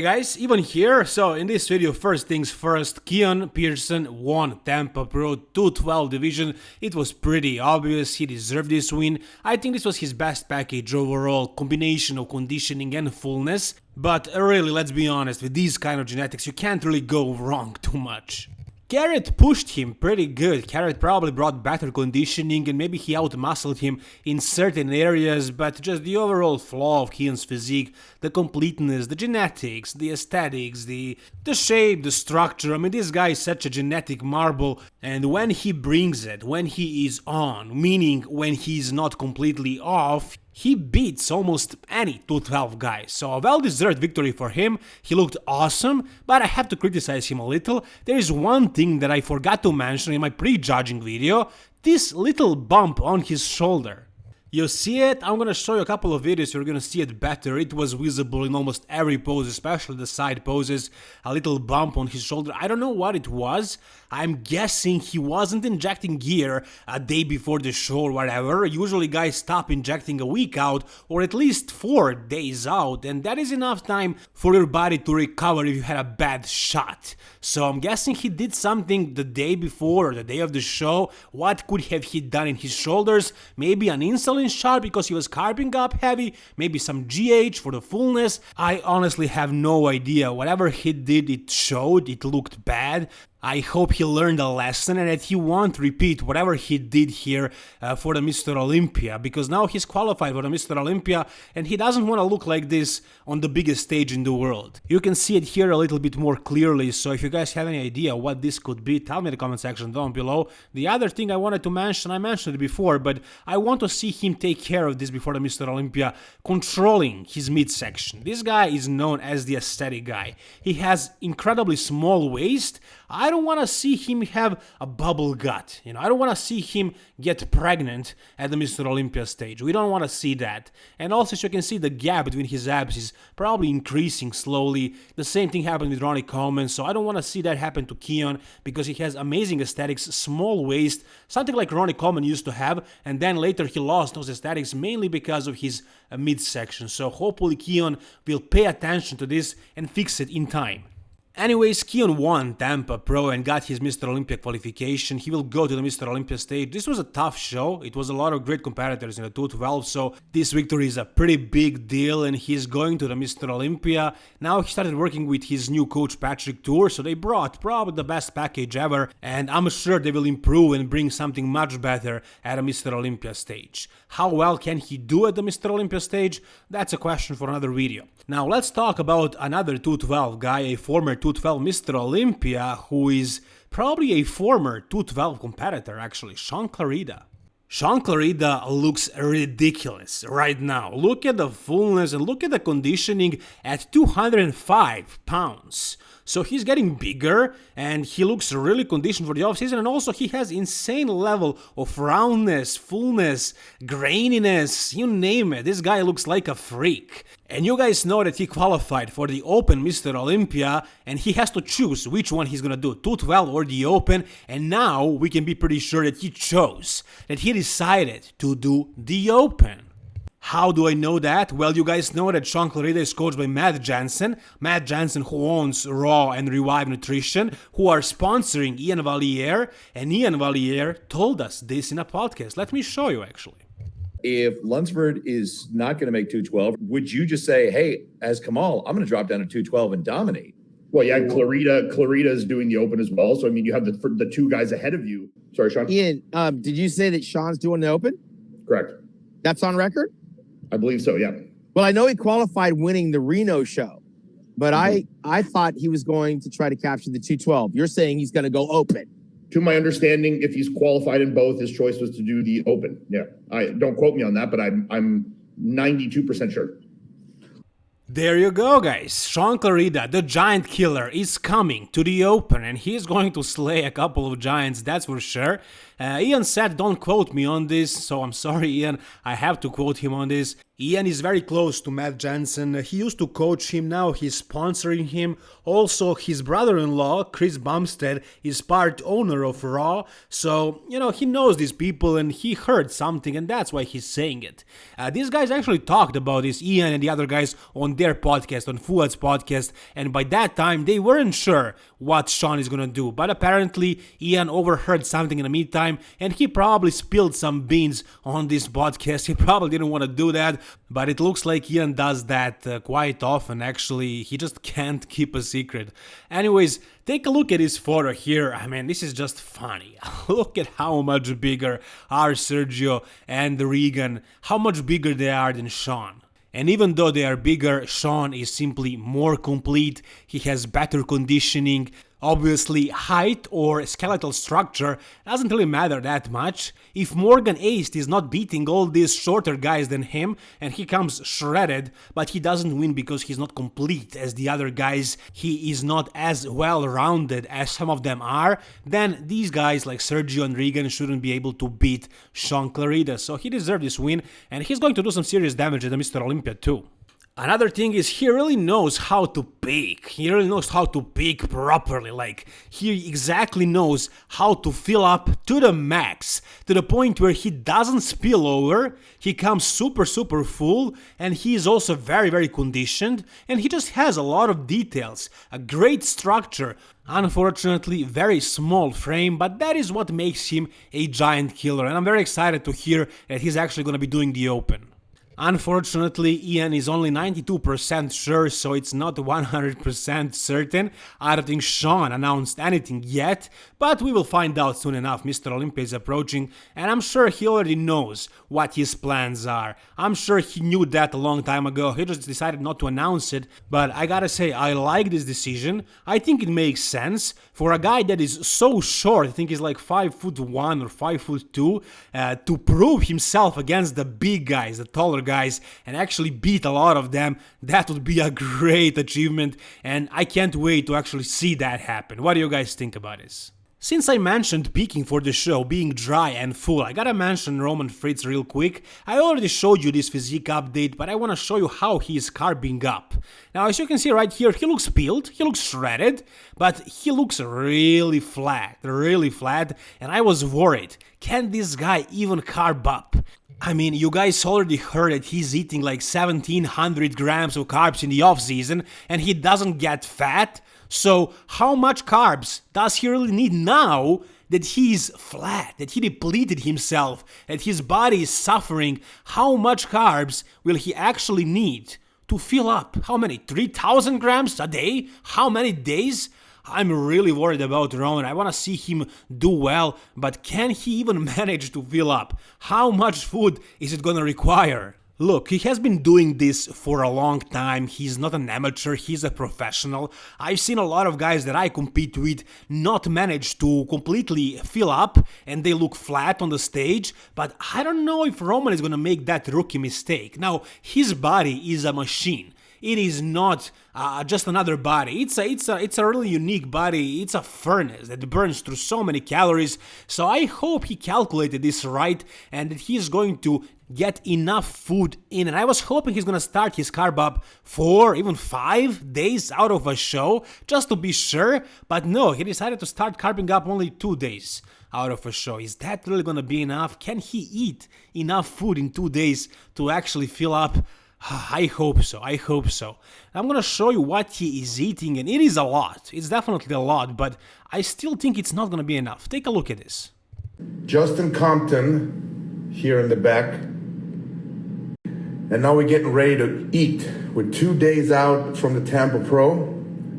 Hey guys, Ivan here. So in this video, first things first, Keone Pearson won Tampa Pro 212 division. It was pretty obvious he deserved this win. I think this was his best package overall, combination of conditioning and fullness. But really, let's be honest, with these kind of genetics, you can't really go wrong too much. Garrett pushed him pretty good. Garrett probably brought better conditioning and maybe he outmuscled him in certain areas, but just the overall flaw of Keone's physique, the completeness, the genetics, the aesthetics, the the shape, the structure. I mean, this guy is such a genetic marble, and when he brings it, when he is on, meaning when he's not completely off, he beats almost any 212 guy, so a well-deserved victory for him, he looked awesome, but I have to criticize him a little. There is one thing that I forgot to mention in my pre-judging video, this little bump on his shoulder. You see it? I'm gonna show you a couple of videos, you're gonna see it better. It was visible in almost every pose, especially the side poses. A little bump on his shoulder. I don't know what it was. I'm guessing he wasn't injecting gear a day before the show or whatever. Usually guys stop injecting a week out or at least 4 days out and that is enough time for your body to recover if you had a bad shot. So I'm guessing he did something the day before or the day of the show. What could have he done in his shoulders? Maybe an insulin shot because he was carving up heavy, maybe some GH for the fullness. I honestly have no idea. Whatever he did, it showed, it looked bad. I hope he learned a lesson and that he won't repeat whatever he did here uh, for the Mr. Olympia because now he's qualified for the Mr. Olympia and he doesn't want to look like this on the biggest stage in the world. You can see it here a little bit more clearly so if you guys have any idea what this could be tell me in the comment section down below. The other thing I wanted to mention, I mentioned it before but I want to see him take care of this before the Mr. Olympia controlling his midsection. This guy is known as the aesthetic guy. He has incredibly small waist. I don't want to see him have a bubble gut. You know, I don't want to see him get pregnant at the Mr. Olympia stage. We don't want to see that. And also, as you can see, the gap between his abs is probably increasing slowly. The same thing happened with Ronnie Coleman, so I don't want to see that happen to Keone because he has amazing aesthetics, small waist, something like Ronnie Coleman used to have, and then later he lost those aesthetics mainly because of his uh, midsection. So hopefully Keone will pay attention to this and fix it in time. Anyways, Keone won Tampa Pro and got his Mr. Olympia qualification. He will go to the Mr. Olympia stage. This was a tough show. It was a lot of great competitors in the 212, so this victory is a pretty big deal and he's going to the Mr. Olympia. Now he started working with his new coach Patrick Tuor, so they brought probably the best package ever and I'm sure they will improve and bring something much better at a Mr. Olympia stage. How well can he do at the Mr. Olympia stage? That's a question for another video. Now let's talk about another 212 guy, a former 2 212 Mr. Olympia, who is probably a former 212 competitor actually, Shaun Clarida. Shaun Clarida looks ridiculous right now. Look at the fullness and look at the conditioning at 205 pounds. So he's getting bigger and he looks really conditioned for the offseason and also he has insane level of roundness, fullness, graininess, you name it. This guy looks like a freak. And you guys know that he qualified for the Open Mr. Olympia and he has to choose which one he's gonna do, 212 or the Open. And now we can be pretty sure that he chose, that he decided to do the Open. How do I know that? Well, you guys know that Shaun Clarida is coached by Matt Jansen. Matt Jansen who owns Raw and Revive Nutrition, who are sponsoring Iain Valliere. And Iain Valliere told us this in a podcast. Let me show you actually. If Lunsford is not going to make 212, would you just say, hey, as Kamal, I'm going to drop down to 212 and dominate? Well, yeah, Clarida, Clarida is doing the open as well. So I mean, you have the the two guys ahead of you. Sorry, Sean. Ian, um, did you say that Sean's doing the open? Correct. That's on record. I believe so. Yeah. Well, I know he qualified winning the Reno show, but mm-hmm. I I thought he was going to try to capture the 212. You're saying he's going to go open to my understanding, if he's qualified in both, his choice was to do the open. Yeah, I don't quote me on that, but I'm I'm 92% sure. There you go, guys. Shaun Clarida, the giant killer, is coming to the open and he's going to slay a couple of giants, that's for sure. Uh, Ian said don't quote me on this, so I'm sorry Ian, I have to quote him on this. Ian is very close to Matt Jansen. He used to coach him, now he's sponsoring him. Also, his brother in law, Chris Bumstead, is part owner of Raw. So, you know, he knows these people and he heard something, and that's why he's saying it. Uh, these guys actually talked about this, Ian and the other guys, on their podcast, on Fouad's podcast, and by that time they weren't sure what Shawn is gonna do. But apparently, Ian overheard something in the meantime, and he probably spilled some beans on this podcast. He probably didn't want to do that but it looks like Ian does that uh, quite often actually, he just can't keep a secret. Anyways, take a look at his photo here, I mean this is just funny. look at how much bigger are Sergio and Regan, how much bigger they are than Sean. And even though they are bigger, Sean is simply more complete, he has better conditioning, Obviously, height or skeletal structure doesn't really matter that much. If Morgan Aste is not beating all these shorter guys than him and he comes shredded, but he doesn't win because he's not complete as the other guys, he is not as well rounded as some of them are, then these guys like Sergio and Regan shouldn't be able to beat Shaun Clarida. So he deserved this win and he's going to do some serious damage at the Mr. Olympia too. Another thing is he really knows how to pick. He really knows how to pick properly. Like he exactly knows how to fill up to the max, to the point where he doesn't spill over. He comes super super full and he is also very very conditioned and he just has a lot of details, a great structure. Unfortunately, very small frame, but that is what makes him a giant killer and I'm very excited to hear that he's actually going to be doing the open. Unfortunately, Ian is only 92% sure, so it's not 100% certain. I don't think Sean announced anything yet, but we will find out soon enough. Mr. Olympia is approaching, and I'm sure he already knows what his plans are. I'm sure he knew that a long time ago, he just decided not to announce it, but I gotta say, I like this decision. I think it makes sense for a guy that is so short, I think he's like 5 foot 1 or 5 foot 2, uh, to prove himself against the big guys, the taller guys guys and actually beat a lot of them, that would be a great achievement and I can't wait to actually see that happen. What do you guys think about this? Since I mentioned peaking for the show being dry and full, I gotta mention Roman Fritz real quick. I already showed you this physique update, but I wanna show you how he is carbing up. Now as you can see right here, he looks peeled, he looks shredded, but he looks really flat, really flat, and I was worried, can this guy even carb up? I mean, you guys already heard that he's eating like 1700 grams of carbs in the off season and he doesn't get fat. So, how much carbs does he really need now that he's flat, that he depleted himself, that his body is suffering? How much carbs will he actually need to fill up? How many? 3000 grams a day? How many days? I'm really worried about Roman. I want to see him do well, but can he even manage to fill up? How much food is it gonna require? Look, he has been doing this for a long time, he's not an amateur, he's a professional. I've seen a lot of guys that I compete with not manage to completely fill up and they look flat on the stage, but I don't know if Roman is gonna make that rookie mistake. Now, his body is a machine it is not uh, just another body. It's a it's a it's a really unique body. It's a furnace that burns through so many calories. So I hope he calculated this right and that he's going to get enough food in. And I was hoping he's gonna start his carb up four, even five days out of a show, just to be sure. But no, he decided to start carbing up only two days out of a show. Is that really gonna be enough? Can he eat enough food in two days to actually fill up I hope so, I hope so. I'm gonna show you what he is eating and it is a lot, it's definitely a lot, but I still think it's not gonna be enough. Take a look at this. Justin Compton here in the back. And now we're getting ready to eat. We're two days out from the Tampa Pro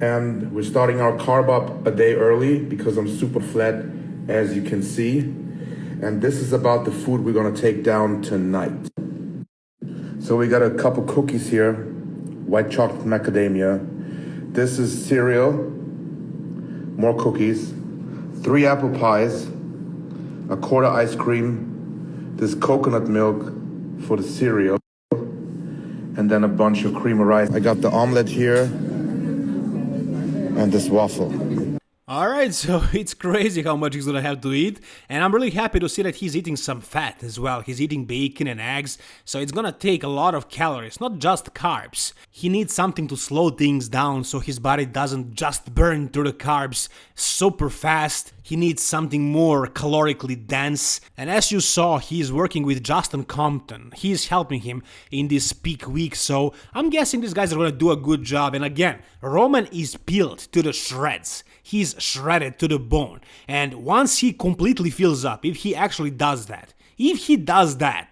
and we're starting our carb up a day early because I'm super flat as you can see. And this is about the food we're gonna take down tonight. So we got a couple cookies here, white chocolate macadamia. This is cereal, more cookies, three apple pies, a quarter ice cream, this coconut milk for the cereal, and then a bunch of cream of rice. I got the omelet here. And this waffle. Alright, so it's crazy how much he's gonna have to eat, and I'm really happy to see that he's eating some fat as well. He's eating bacon and eggs, so it's gonna take a lot of calories, not just carbs. He needs something to slow things down so his body doesn't just burn through the carbs super fast. He needs something more calorically dense, and as you saw, he is working with Justin Compton. he is helping him in this peak week, so I'm guessing these guys are gonna do a good job. And again, Roman is peeled to the shreds he's shredded to the bone. And once he completely fills up, if he actually does that, if he does that,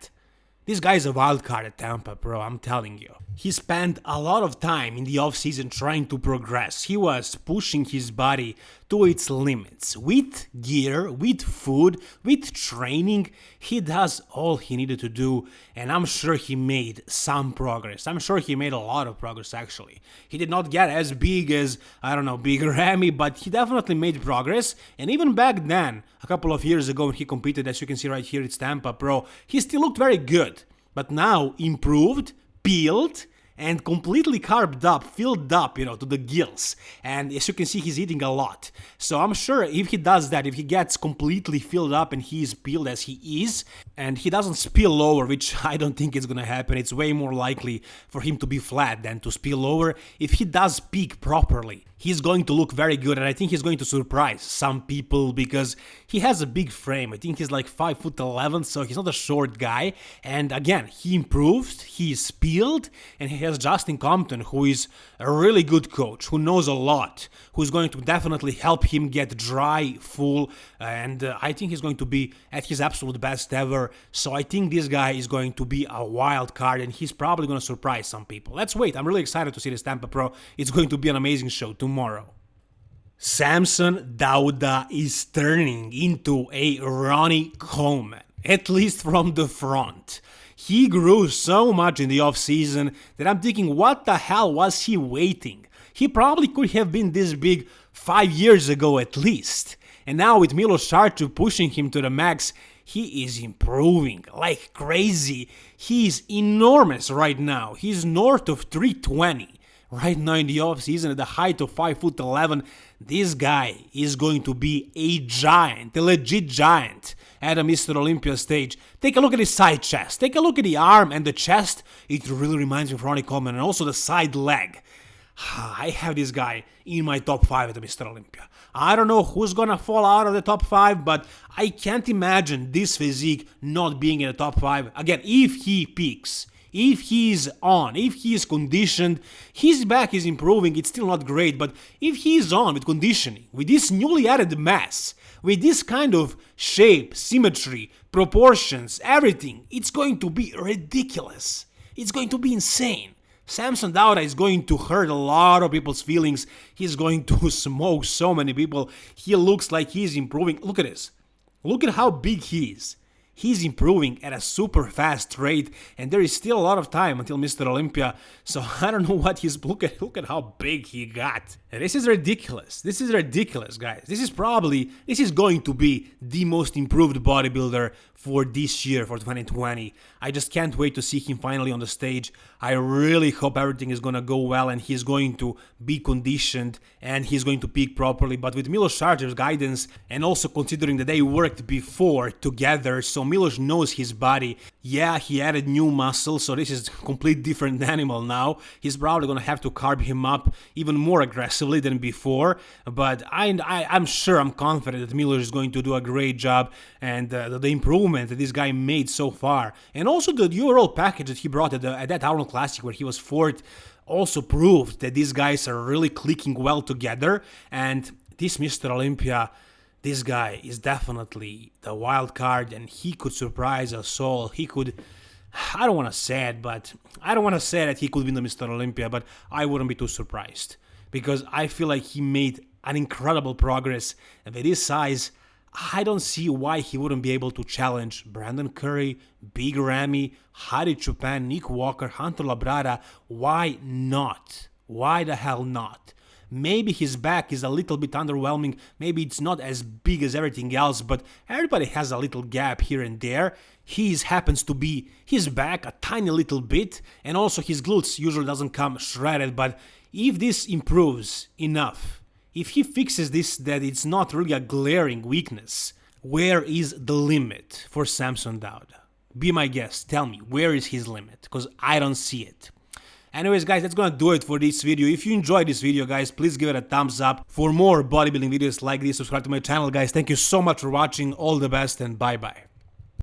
this guy's a wild card at Tampa, bro, I'm telling you. He spent a lot of time in the offseason trying to progress. He was pushing his body to its limits. With gear, with food, with training, he does all he needed to do, and I'm sure he made some progress. I'm sure he made a lot of progress actually. He did not get as big as, I don't know, Big Ramy, but he definitely made progress, and even back then, a couple of years ago when he competed, as you can see right here, it's Tampa Pro, he still looked very good. But now, improved, peeled and completely carved up, filled up, you know, to the gills. And as you can see, he's eating a lot. So I'm sure if he does that, if he gets completely filled up and he is peeled as he is, and he doesn't spill over, which I don't think is gonna happen, it's way more likely for him to be flat than to spill over. If he does peak properly, he's going to look very good and I think he's going to surprise some people because he has a big frame. I think he's like 5 foot 11 so he's not a short guy and again he improved, he's peeled and he has Justin Compton who is a really good coach who knows a lot, who's going to definitely help him get dry, full and uh, I think he's going to be at his absolute best ever. So I think this guy is going to be a wild card and he's probably going to surprise some people. Let's wait. I'm really excited to see this Tampa Pro. It's going to be an amazing show tomorrow. Samson Dauda is turning into a Ronnie Coleman, at least from the front. He grew so much in the offseason that I'm thinking, what the hell was he waiting? He probably could have been this big five years ago at least. And now with Milos Sarcev pushing him to the max, he is improving like crazy. He is enormous right now. He's north of 320 right now in the offseason at the height of 5 foot 11 this guy is going to be a giant a legit giant at a mr olympia stage take a look at his side chest take a look at the arm and the chest it really reminds me of ronnie coleman and also the side leg I have this guy in my top 5 at the Mr. Olympia. I don't know who's gonna fall out of the top 5, but I can't imagine this physique not being in the top 5. Again, if he peaks, if he's on, if he's conditioned, his back is improving, it's still not great, but if he's on with conditioning, with this newly added mass, with this kind of shape, symmetry, proportions, everything, it's going to be ridiculous. It's going to be insane. Samson Dauda is going to hurt a lot of people's feelings. He's going to smoke so many people. He looks like he's improving. Look at this. Look at how big he is he's improving at a super fast rate and there is still a lot of time until Mr. Olympia so I don't know what he's look at look at how big he got this is ridiculous this is ridiculous guys this is probably this is going to be the most improved bodybuilder for this year for 2020 I just can't wait to see him finally on the stage I really hope everything is gonna go well and he's going to be conditioned and he's going to peak properly but with Milos Sarcev's guidance and also considering that they worked before together so Milos knows his body. Yeah, he added new muscle, so this is a complete different animal now. He's probably gonna have to carb him up even more aggressively than before, but I, I, am sure, I'm confident that Miller is going to do a great job and uh, the, the, improvement that this guy made so far. And also the overall package that he brought at, the, at that Arnold Classic where he was fourth also proved that these guys are really clicking well together and this Mr. Olympia this guy is definitely the wild card and he could surprise us all. He could, I don't want to say it, but I don't want to say that he could win the Mr. Olympia, but I wouldn't be too surprised because I feel like he made an incredible progress and with his size, I don't see why he wouldn't be able to challenge Brandon Curry, Big Ramy, Hadi Choopan, Nick Walker, Hunter Labrada. Why not? Why the hell not? Maybe his back is a little bit underwhelming, maybe it's not as big as everything else, but everybody has a little gap here and there. His happens to be his back a tiny little bit, and also his glutes usually doesn't come shredded, but if this improves enough, if he fixes this that it's not really a glaring weakness, where is the limit for Samson Dauda? Be my guest, tell me, where is his limit? Because I don't see it. Anyways guys, that's gonna do it for this video. If you enjoyed this video guys, please give it a thumbs up. For more bodybuilding videos like this, subscribe to my channel guys. Thank you so much for watching, all the best and bye bye.